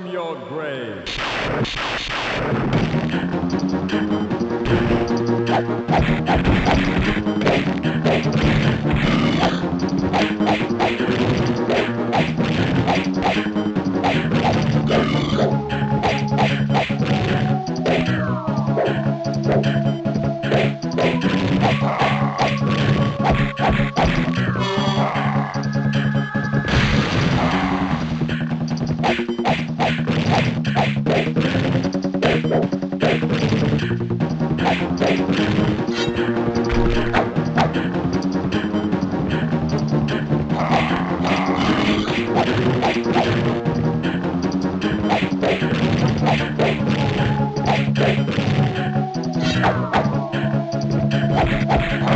From your grave.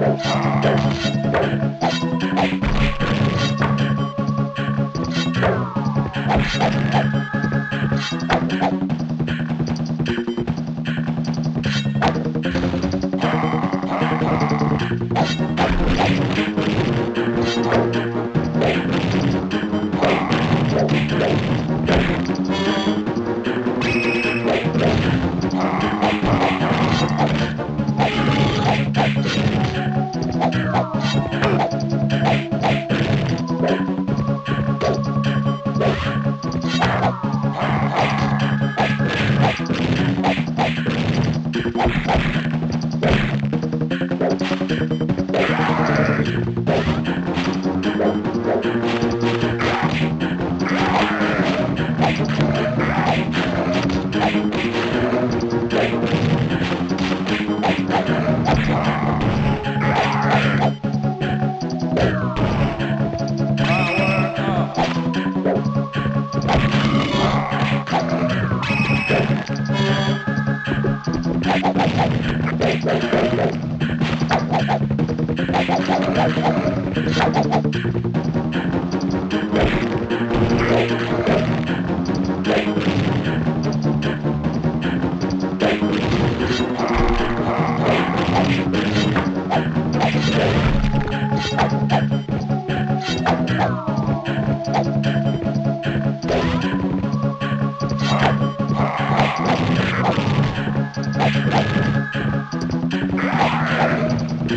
I'm going to go to the next one. Thank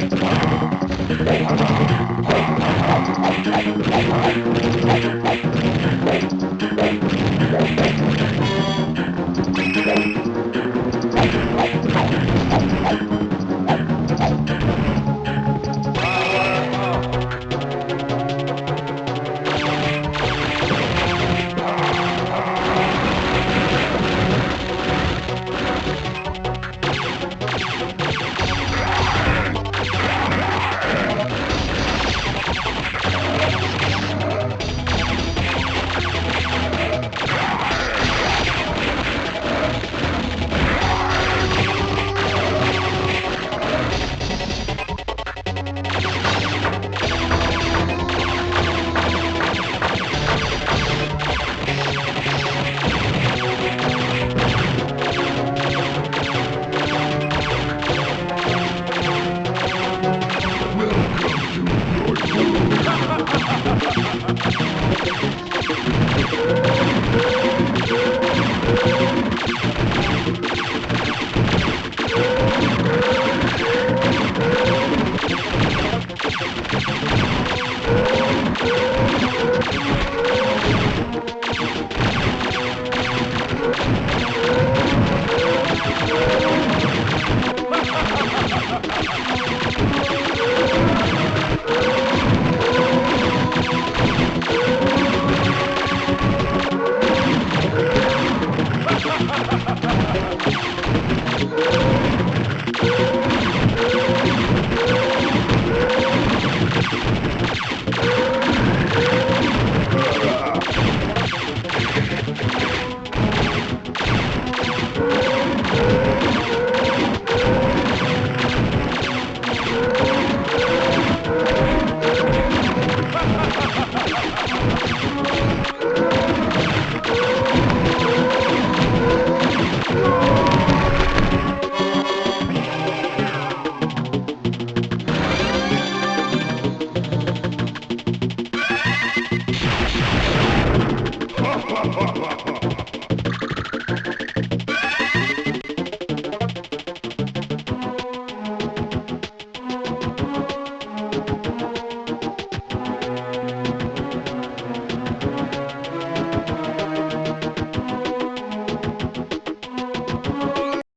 Thank you.